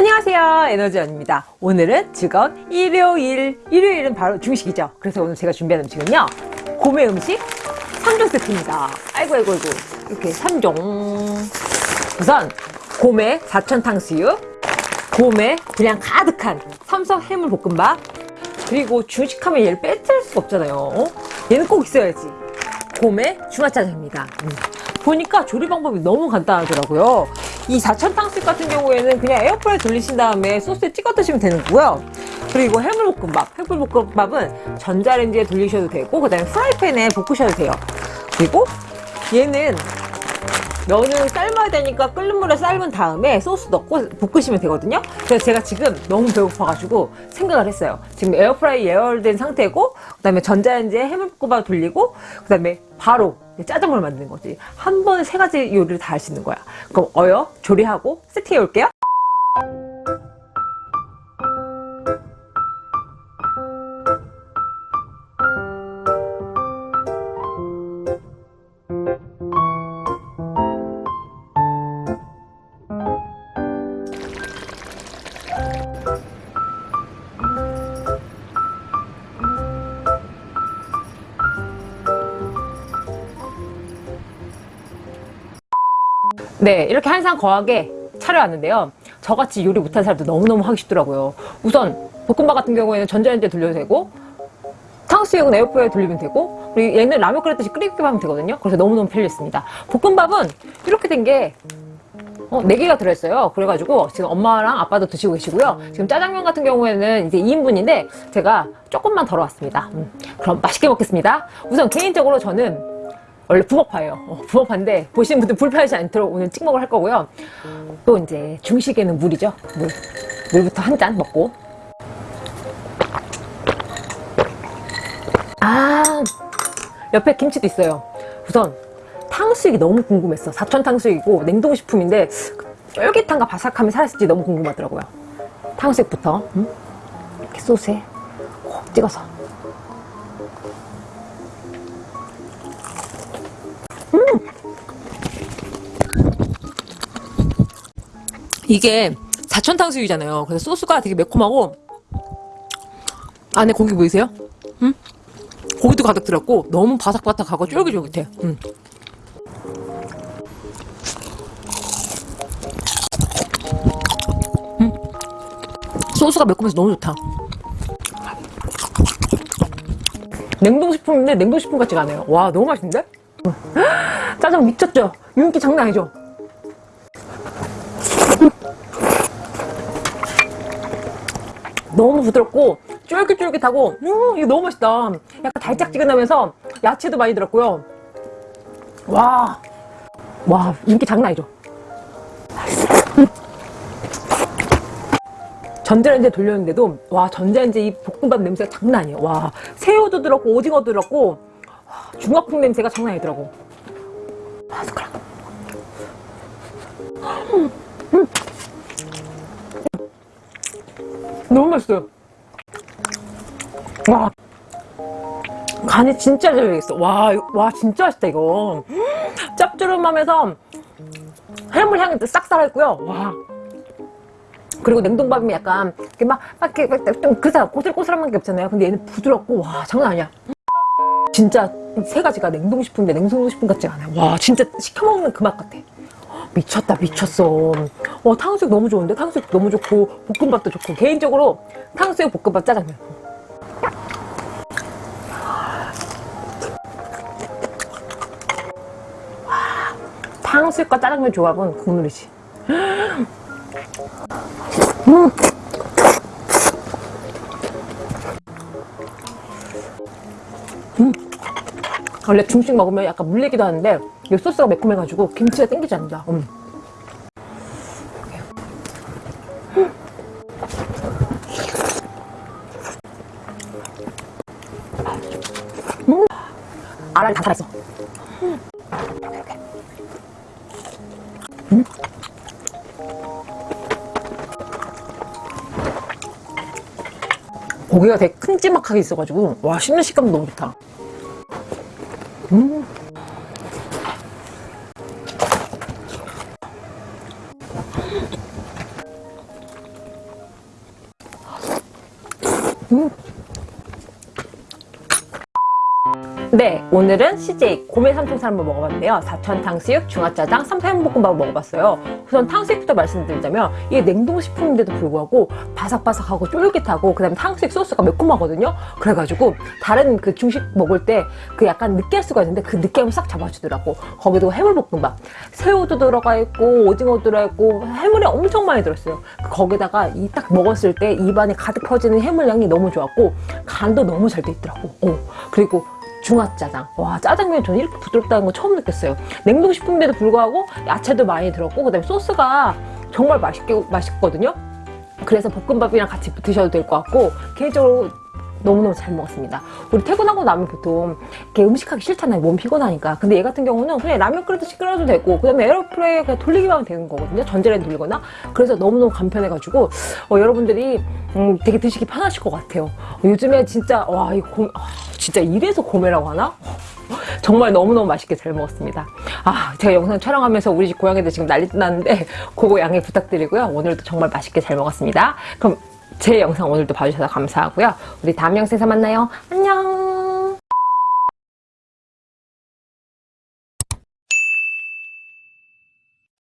안녕하세요. 에너지원입니다. 오늘은 즐거운 일요일. 일요일은 바로 중식이죠. 그래서 오늘 제가 준비한 음식은요. 고메 음식 3종 세트입니다. 아이고 아이고 아이고. 이렇게 3종. 우선 고메 사천 탕수육 고메 분량 가득한 삼성 해물 볶음밥 그리고 중식하면 얘를 빼뜨릴 수가 없잖아요. 어? 얘는 꼭 있어야지. 고메 중화짜장입니다. 음. 보니까 조리 방법이 너무 간단하더라고요 이 사천 탕수육 같은 경우에는 그냥 에어프라이 돌리신 다음에 소스에 찍어 드시면 되는 거고요. 그리고 해물볶음밥. 해물볶음밥은 전자레인지에 돌리셔도 되고 그 다음에 프라이팬에 볶으셔도 돼요. 그리고 얘는 면을 삶아야 되니까 끓는 물에 삶은 다음에 소스 넣고 볶으시면 되거든요. 그래서 제가 지금 너무 배고파가지고 생각을 했어요. 지금 에어프라이 예열된 상태고 그 다음에 전자레인지에 해물볶음밥 돌리고 그 다음에 바로 짜장면을 만드는 거지. 한 번에 세 가지 요리를 다 할 수 있는 거야. 그럼 어여? 조리하고 세팅해 올게요 네 이렇게 한상 거하게 차려왔는데요. 저같이 요리 못하는 사람도 너무너무 하기 쉽더라고요. 우선 볶음밥 같은 경우에는 전자레인지에 돌려도 되고 탕수육은 에어프라이에 돌리면 되고 그리고 얘는 라면 끓일 듯이 끓이기만 하면 되거든요. 그래서 너무너무 편리했습니다. 볶음밥은 이렇게 된게 어, 4개가 들어있어요. 그래가지고 지금 엄마랑 아빠도 드시고 계시고요. 지금 짜장면 같은 경우에는 이제 2인분인데 제가 조금만 덜어 왔습니다. 음, 그럼 맛있게 먹겠습니다. 우선 개인적으로 저는 원래 부먹파예요. 어, 부먹파인데 보시는 분들 불편하지 않도록 오늘 찍먹을 할 거고요. 또 이제 중식에는 물이죠. 물. 물부터 한 잔 먹고. 아 옆에 김치도 있어요. 우선 탕수육이 너무 궁금했어. 사천 탕수육이고 냉동식품인데 쫄깃함과 바삭함이 살았을지 너무 궁금하더라고요. 탕수육부터 음? 이렇게 소스에 콕 찍어서 이게 사천탕수육이잖아요 그래서 소스가 되게 매콤하고 안에 고기 보이세요? 음? 고기도 가득 들었고 너무 바삭바삭하고 쫄깃쫄깃해 음. 음. 소스가 매콤해서 너무 좋다 냉동식품인데 냉동식품 같지가 않아요 와 너무 맛있는데? 짜장 미쳤죠? 윤기 장난 아니죠? 너무 부드럽고 쫄깃쫄깃하고 음 이거 너무 맛있다. 약간 달짝지근하면서 야채도 많이 들었고요. 와, 와 인기 장난 아니죠? 전자레인지에 돌렸는데도 와 전자레인지 이 볶음밥 냄새가 장난 아니에요. 와 새우도 들었고 오징어도 들었고 중화풍 냄새가 장난 아니더라고. 아 숟가락 너무 맛있어요. 와. 간이 진짜 잘 되겠어. 와, 와 진짜 맛있다 이거. 짭조름하면서 해물 향이 싹 살아있고요. 와. 그리고 냉동밥이 약간 이렇게 막, 막 이렇게 좀 그사 고슬고슬한 게 없잖아요. 근데 얘는 부드럽고 와 장난 아니야. 진짜 세 가지가 냉동식품인데 냉동식품 같지 않아요. 와 진짜 시켜먹는 그 맛 같아. 미쳤다 미쳤어 어 탕수육 너무 좋은데 탕수육 너무 좋고 볶음밥도 좋고 개인적으로 탕수육 볶음밥 짜장면 와, 탕수육과 짜장면 조합은 국룰이지 음. 음. 원래 중식 먹으면 약간 물리기도 하는데 이 소스가 매콤해가지고 김치가 땡기지 않는다 음. 음. 알알이 다 살아있어 이렇게 이렇게 음. 고기가 되게 큼지막하게 있어가지고 와 씹는 식감도 너무 좋다 음. 음. 네, 오늘은 CJ 고메 한번 먹어봤는데요. 사천 탕수육, 중화짜장, 삼사연볶음밥을 먹어봤어요. 우선 탕수육부터 말씀드리자면 이게 냉동식품인데도 불구하고 바삭바삭하고 쫄깃하고 그 다음에 탕수육 소스가 매콤하거든요. 그래가지고 다른 그 중식 먹을 때 그 약간 느끼할 수가 있는데 그 느끼함을 싹 잡아주더라고. 거기도 해물볶음밥, 새우도 들어가 있고 오징어도 들어가 있고 해물이 엄청 많이 들었어요. 거기다가 이 딱 먹었을 때 입안에 가득 퍼지는 해물 향이 너무 좋았고 간도 너무 잘 돼 있더라고. 어. 그리고 중화짜장. 와, 짜장면 저는 이렇게 부드럽다는 거 처음 느꼈어요. 냉동식품인데도 불구하고 야채도 많이 들었고, 그 다음에 소스가 정말 맛있게, 맛있거든요. 그래서 볶음밥이랑 같이 드셔도 될 것 같고, 개인적으로 너무너무 잘 먹었습니다. 우리 퇴근하고 나면 보통 이렇게 음식하기 싫잖아요. 몸 피곤하니까. 근데 얘 같은 경우는 그냥 라면 끓이듯이 끓여도 되고, 그 다음에 에어프라이어 그냥 돌리기만 하면 되는 거거든요. 전자레인지 돌리거나. 그래서 너무너무 간편해가지고, 어, 여러분들이 음, 되게 드시기 편하실 것 같아요. 어, 요즘에 진짜, 와, 이 고, 아, 진짜 이래서 고메라고 하나? 정말 너무너무 맛있게 잘 먹었습니다. 아, 제가 영상 촬영하면서 우리 집 고양이들 지금 난리 났는데, 그거 양해 부탁드리고요. 오늘도 정말 맛있게 잘 먹었습니다. 그럼 제 영상 오늘도 봐주셔서 감사하고요. 우리 다음 영상에서 만나요. 안녕!